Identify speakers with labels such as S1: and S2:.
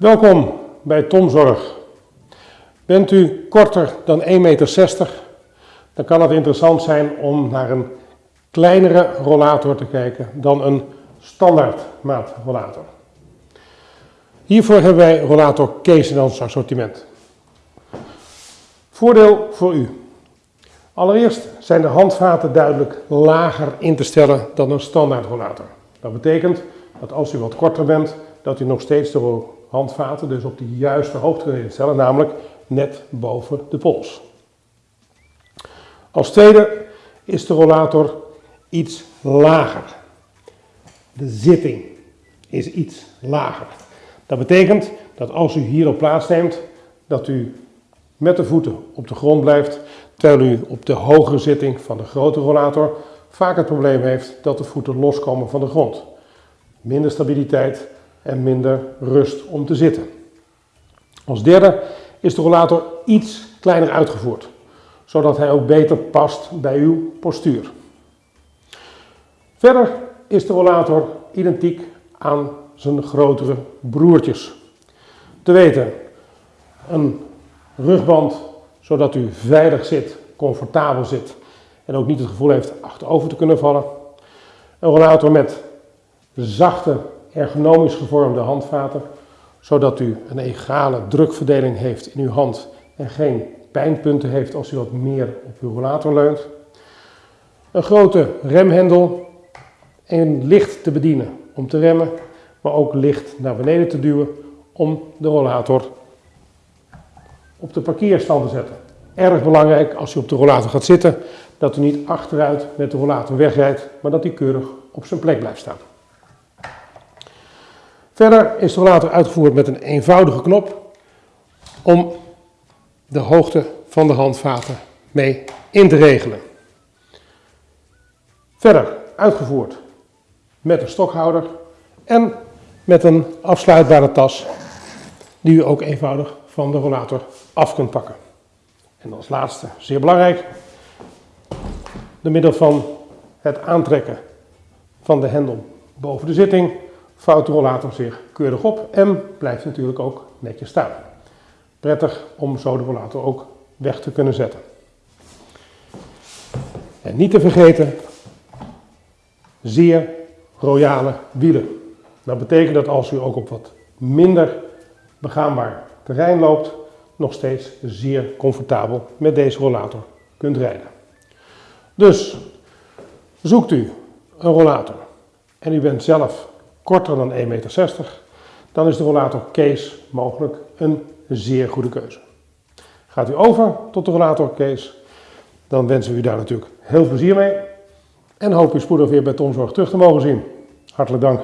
S1: Welkom bij Tomzorg. Bent u korter dan 1,60 meter, dan kan het interessant zijn om naar een kleinere rollator te kijken dan een standaard maat rollator. Hiervoor hebben wij rollator Kees in ons assortiment. Voordeel voor u. Allereerst zijn de handvaten duidelijk lager in te stellen dan een standaard rollator. Dat betekent dat als u wat korter bent, dat u nog steeds de handvaten dus op de juiste hoogte kunt instellen, namelijk net boven de pols. Als tweede is de rollator iets lager. De zitting is iets lager. Dat betekent dat als u hierop plaatsneemt, dat u met de voeten op de grond blijft, terwijl u op de hogere zitting van de grote rollator vaak het probleem heeft dat de voeten loskomen van de grond. Minder stabiliteit en minder rust om te zitten. Als derde is de rollator iets kleiner uitgevoerd, zodat hij ook beter past bij uw postuur. Verder is de rollator identiek aan zijn grotere broertjes. Te weten, een rugband zodat u veilig zit, comfortabel zit en ook niet het gevoel heeft achterover te kunnen vallen. Een rollator met zachte, ergonomisch gevormde handvaten, zodat u een egale drukverdeling heeft in uw hand en geen pijnpunten heeft als u wat meer op uw rollator leunt. Een grote remhendel en licht te bedienen om te remmen, maar ook licht naar beneden te duwen om de rollator op de parkeerstand te zetten. Erg belangrijk als u op de rollator gaat zitten, dat u niet achteruit met de rollator wegrijdt, maar dat hij keurig op zijn plek blijft staan. Verder is de rollator uitgevoerd met een eenvoudige knop om de hoogte van de handvaten mee in te regelen. Verder uitgevoerd met een stokhouder en met een afsluitbare tas die u ook eenvoudig van de rollator af kunt pakken. En als laatste, zeer belangrijk, door middel van het aantrekken van de hendel boven de zitting vouwt de rollator zich keurig op en blijft natuurlijk ook netjes staan. Prettig om zo de rollator ook weg te kunnen zetten. En niet te vergeten, zeer royale wielen. Dat betekent dat als u ook op wat minder begaanbaar terrein loopt, nog steeds zeer comfortabel met deze rollator kunt rijden. Dus zoekt u een rollator en u bent zelf korter dan 1,60 meter, dan is de rollator Case mogelijk een zeer goede keuze. Gaat u over tot de rollator Case, dan wensen we u daar natuurlijk heel veel plezier mee en hoop u spoedig weer bij Tomzorg terug te mogen zien. Hartelijk dank.